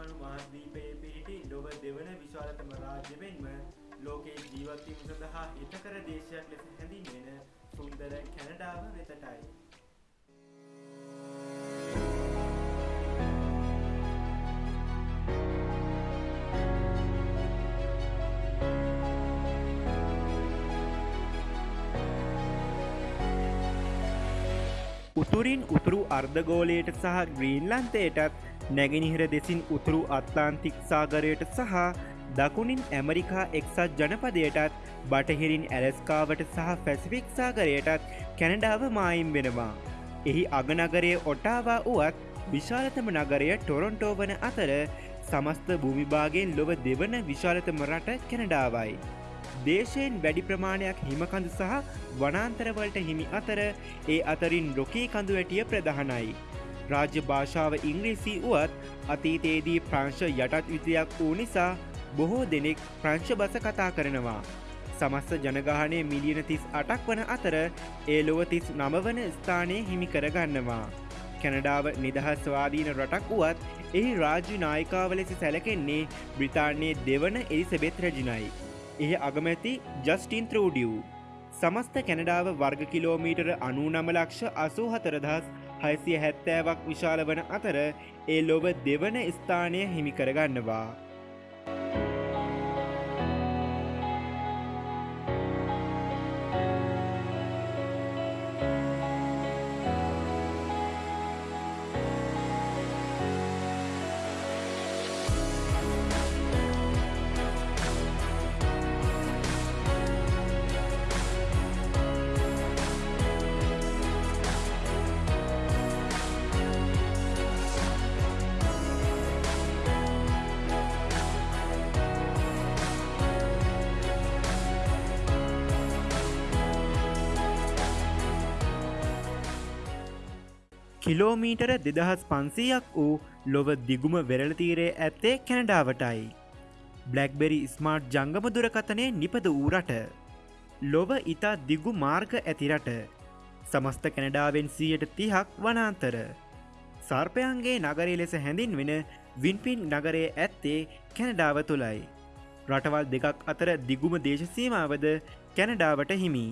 දක්වනු මහද්වීපයේ පිහිටි ලොව දෙවන විශාලතම රාජ්‍ය මෙන්ම ලෝකයේ ජීවත්වීම සඳහා හිතකර දේශයක් ලෙස හැඳින්වෙන සුන්දර කැනඩාව වෙතටයි. උතුරින් උතුරු අර්ධගෝලයට සහ ග්‍රීන්ලන්තයටත් නැගෙනහිර දෙසින් උතුරු අත්ලාන්තික් සාගරයට සහ දකුණින් ඇමරිකා එක්සත් ජනපදයටත් බටහිරින් ඇලස්කාවට සහ ෆැසිෆික් සාගරයටත් කැනඩාව මායිම් වෙනවා. එහි අගනගරය ඔටාවා වුවත් විශාලතම නගරය ටොරොන්ටෝ වන අතර සමස්ත භූමිභාගෙන් ලොව දෙවන විශාලතම රට කැනඩාවයි. දේශයෙන් වැඩි ප්‍රමාණයක් හිමකඳු සහ වනාන්තරවලට හිමි අතර ඒ අතරින් රොකී කඳු වැටිය ප්‍රධානයි. රාජ්‍ය භාෂාව ඉංග්‍රීසි වුවත් අතීතයේදී ප්‍රංශ යටත් විතයක් වූ නිසා බොහෝ දෙනෙක් ප්‍රංශ බස කතා කරනවා. සමස්ත ජනගානය මිලියන තිස් අටක් වන අතර ඒ ලොව තිස් නමවන ස්ථානය හිමි කරගන්නවා. කැනඩාව නිදහස්වාදීන රටක් වුවත් එහි රාජ්‍ය නායිකාව ලෙස සැලකෙන්නේ බ්‍රිතාන්‍යයේ දෙවන එලිසබෙත් රජිනයි. එහි අගමැති ජස්ටින් ත්‍රූඩියව්. සමස්ත කැනඩාව වර්ග කිලෝමීටර අනු නමලක්ෂ අසූ හතරදහස් හයිසිය හැත්තෑවක් විශාල වන අතර ඒ ලොව දෙවන ස්ථානය හිමිකරගන්නවා. කිලෝමීටර දෙදහස් පන්සීයක් වූ ලොව දිගුම වෙරලතීරේ ඇත්තේ කැනඩාවටයි. බ්ලක්බෙරි ස්මාර්ට් ජංගම දුරකතනය නිපද වූ රට. ලොව ඉතා දිගු මාර්ග ඇතිරට. සමස්ත කැනඩාවෙන් සියයට තිහක් වනාන්තර. සර්පයන්ගේ නගරේ ලෙස හැඳින් වෙන වින්පින් නගරේ ඇත්තේ කැනඩාව තුළයි. රටවල් දෙකක් අතර දිගුම දේශසීමාවද කැනඩාවට හිමි.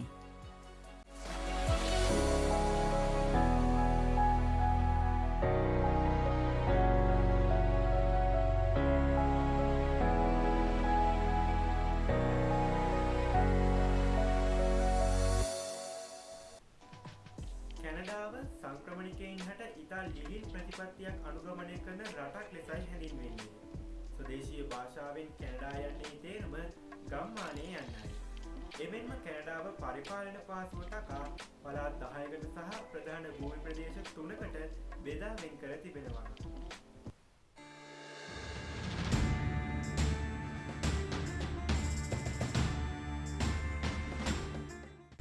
කැනඩාව සංක්‍රමණිකයින් හට ඉතා ලිහිල් ප්‍රතිපත්තියක් අනුගමනය කරන රටක් ලෙසයි හැඳින්වෙන්නේ. ස්වදේශීය භාෂාවෙන් කැනඩා යන්නේ තේරුම ගම්මානය යන්නයි. එමෙන්ම කැනඩාව පරිපාලන පාසුව ටකා පලාත් දහයකට සහ ප්‍රධාන භූමි ප්‍රදේශ තුනකට බෙදා වෙන් කර තිබෙනවා.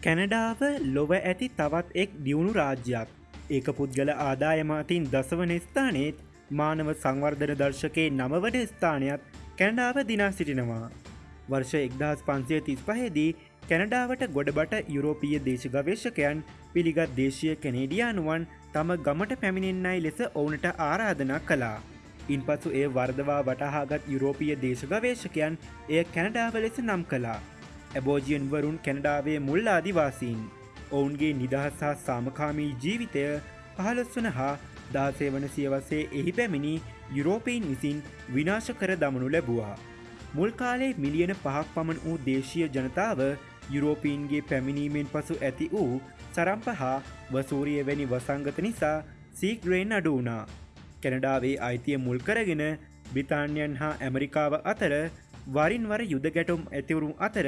කැනඩාව ලොව ඇති තවත් එක් දියුණු රාජ්‍යයක් ඒක පුද්ගල ආදායමතින් දසවන ස්ථානයත් මානව සංවර්ධන දර්ශකයේ නමවන ස්ථානයක් කැනඩාව දිනා සිටිනවා. වර්ෂ එක්දහස් පන්සිය තිස් පහේදී කැනඩාවට ගොඩබට යුරෝපීය දේශ ගවේශකයන් පිළිගත් දේශය කැනේඩියානුවන් තම ගමට පැමිණෙන්නයි ලෙස ඔවුනට ආරාධනා කලා. ඉන් පසු ඒ වර්දවා වටහාගත් යුරෝපීය දේශ ගවේශකයන් එය කැනඩාව ලෙස නම් කලා. ඇබෝජියන් වරුන් කැනඩාවේ මුල් ආදිවාසීන් ඔවුන්ගේ නිදහස් හා සාමකාමී ජීවිතය පහළොස්වන හා දාසේ වන සියවසේ එහි පැමිණි යුරෝපීන් විසින් විනාශ කර දමනු ලැබවා. මුල් කාලේ මිලියන පහක් පමණ වූ දේශීය ජනතාව යුරෝපීන්ගේ පැමිණීමෙන් පසු ඇති වූ සරම්ප හා වසූරිය වැනි වසංගත නිසා සීග්‍රේන් අඩු වුණා. කැනඩාවේ අයිතිය මුල් කරගෙන බ්‍රිතාන්යන් හා ඇමරිකාව අතර වරින්වර යුද ගැටුම් ඇතිවරුම් අතර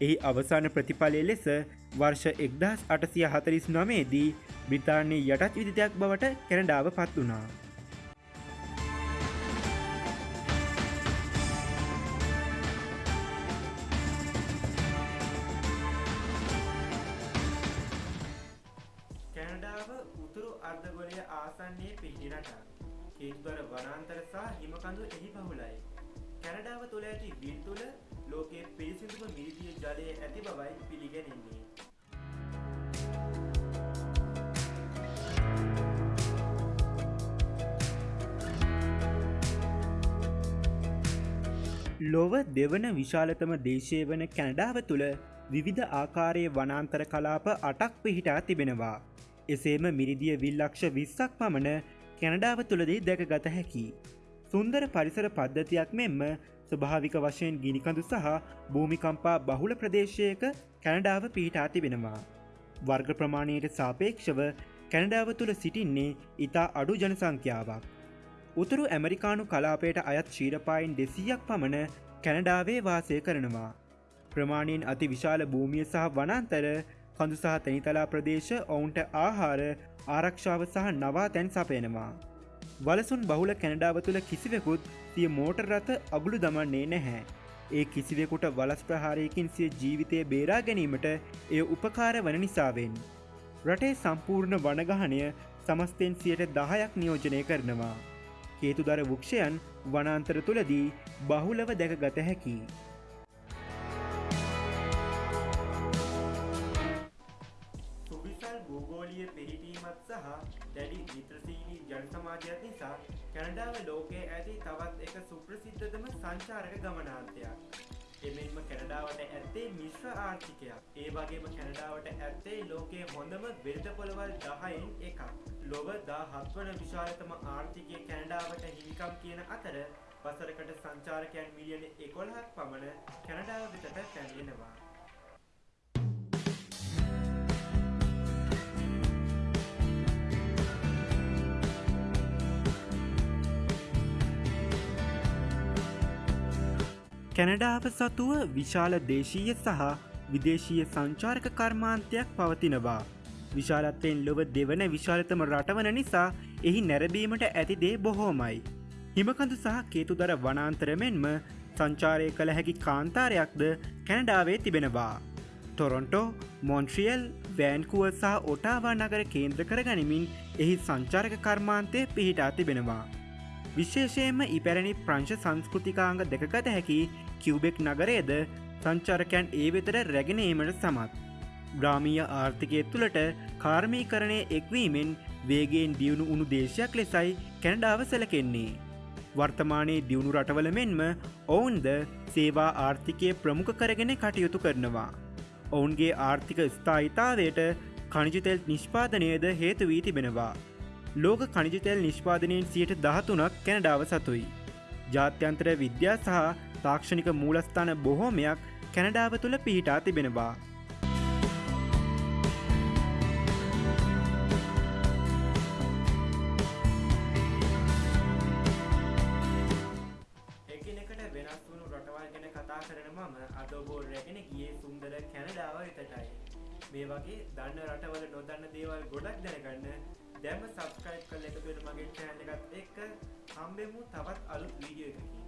එහි අවසාන ප්‍රතිඵලය ලෙස වර්ෂ එක්දස් අටසිය හතරිස් නමේදී බ්‍රිතාන්නේ යටත් විදිතයක් බවට කැනඩාව පත් වනා. කැනඩාව උතුරු අර්ධගොලය ආසන්නේ පිහිරට කේත්වර වනාන්තර සහ හිමකඳු එහි පහුලයි. කැනඩාව තුළ ඇති විල් තුළ ලෝකයේ පිරිසිදුම මිරිදිය ජලය ඇති බවයි පිළිගැනෙන්නේ. ලොව දෙවන විශාලතම දේශය වන කැනඩාව තුළ විවිධ ආකාරයේ වනාන්තර කලාප අටක් පිහිටා තිබෙනවා. එසේම මිරිදිය විල්ලක්ෂ විස්සක් පමණ කැනඩාව තුළදී දැක ගත හැකි. සුන්දර පරිසර පද්ධතියක් මෙන්ම ස්වභාවික වශයෙන් ගිනිකඳු සහ භූමිකම්පා බහුල ප්‍රදේශයක කැනඩාව පිහිටා තිබෙනවා. වර්ග ප්‍රමාණයට සාපේක්ෂව කැනඩාව තුළ සිටින්නේ ඉතා අඩු ජනසංඛ්‍යාවක්. උතුරු ඇමරිකානු කලාපයට අයත් ශීරපායින් දෙසීයක් පමණ කැනඩාවේ වාසය කරනවා. ප්‍රමාණයෙන් අති විශාල භූමිය සහ වනන්තර කඳු සහ තැනිතලා ප්‍රදේශ ඔවුන්ට ආහාර ආරක්ෂාව සහ නවා තැන් සපයනවා. වලසුන් බහුල කැනඩාව තුළ කිසිවෙකුත් සිය මෝටර් රථ අගුළු දමන්නේ නැහැ. ඒ කිසිවෙකුට වලස් ප්‍රහාරයකින් සිය ජීවිතය බේරා ගැනීමට එය උපකාර වන නිසාවෙන්. රටේ සම්පූර්ණ වනගහනය සමස්තෙන් සියට දහයක් නියෝජනය කරනවා. හේතුදර වෘක්ෂයන් වනාන්තර තුළදී බහුලව දැක ගත හැකි. සුවිසල් භූගෝලිය පිහිටීමත් සහ දැඩි මිත්‍රසීලී ජන සමාජයක් නිසා කැනඩාව ලෝකයේ ඇති තවත් එක සුප්‍රසිද්ධතම සංචාරක ගමනාන්තයක්. එමෙන්ම කැනඩාවට ඇත්තේ මිශ්‍ර ආර්ථිකයක්. ඒ වගේම කැනඩාවට ඇත්තේ ලෝකයේ හොඳම බෙරට පොළවල් දහයෙන් එකක්. ලොව දා හත්වන විශාලතම ආර්ථිකය කැනඩාවට හිමිකම් කියන අතර වසරකට සංචාරකයන් මිලියන එකොළහක් පමණ කැනඩාව වෙතට පැමිණෙනවා. කැනඩාව සතුව විශාල දේශීය සහ විදේශීය සංචාරක කර්මාන්තයක් පවතිනවා. විශාලත්වයෙන් ලොව දෙවන විශාලතම රටවන නිසා එහි නැරබීමට ඇතිදේ බොහෝමයි. හිමකඳු සහ කේතුදර වනාන්තරමෙන්ම සංචාරය කළ හැකි කාන්තාරයක්ද කැනඩාවේ තිබෙනවා. ටොරොන්ටෝ මොන්ට්‍රියල් වෑන්කුව සහ ඔටාවා නගර කේන්ද්‍ර කර ගනිමින් එහි සංචාරක කර්මාන්තය පිහිටා තිබෙනවා. විශේෂයෙන්ම ඉපැරණි ප්‍රංශ සංස්කෘතිකාංග දෙකගත හැකි කිව්බෙක් නගරේද සංචාරකයන් ඒ වෙතට රැගෙනීමට සමත්. ග්‍රාමීය ආර්ථිකය තුළට කාර්මීකරණය එක්වීමෙන් වේගෙන් දියුණු උුණු දේශයක් ලෙසයි කැනඩාව සැලකෙන්නේ. වර්තමානයේ දියුණු රටවල මෙන්ම ඔවුන්ද සේවා ආර්ථිකය ප්‍රමුඛ කරගෙන කටයුතු කරනවා. ඔවුන්ගේ ආර්ථික ස්ථායිතාවයට කණිජතෙල් නිෂ්පාදනයද හේතු වී තිබෙනවා. ලෝක කණිජතෙල් නිෂ්පාදනයෙන් සියට දහතුනක් කැනඩාව සතුයි. ජාත්‍යන්තර විද්‍යා සහ තාක්ෂණික මූලස්ථාන බොහෝමයක් කැනඩාව තුළ පිහිටා තිබෙනවා. එකිනෙකට වෙනස් වුණු රටවල් ගැන කතා කරන මම අද ඔබෝ රැගෙන ගියේ සුන්දර කැනඩාව වෙතටයි. මේ වගේ දන්න රටවල නොදන්න දේවල් ගොඩක් දැනගන්න දැම සබස්ක්‍රයිබ් කල එකතුවෙන මගේ චෑනල එකත් එක්ක හම්බෙමු තවත් අලුත් වීඩියෝ එකකින්.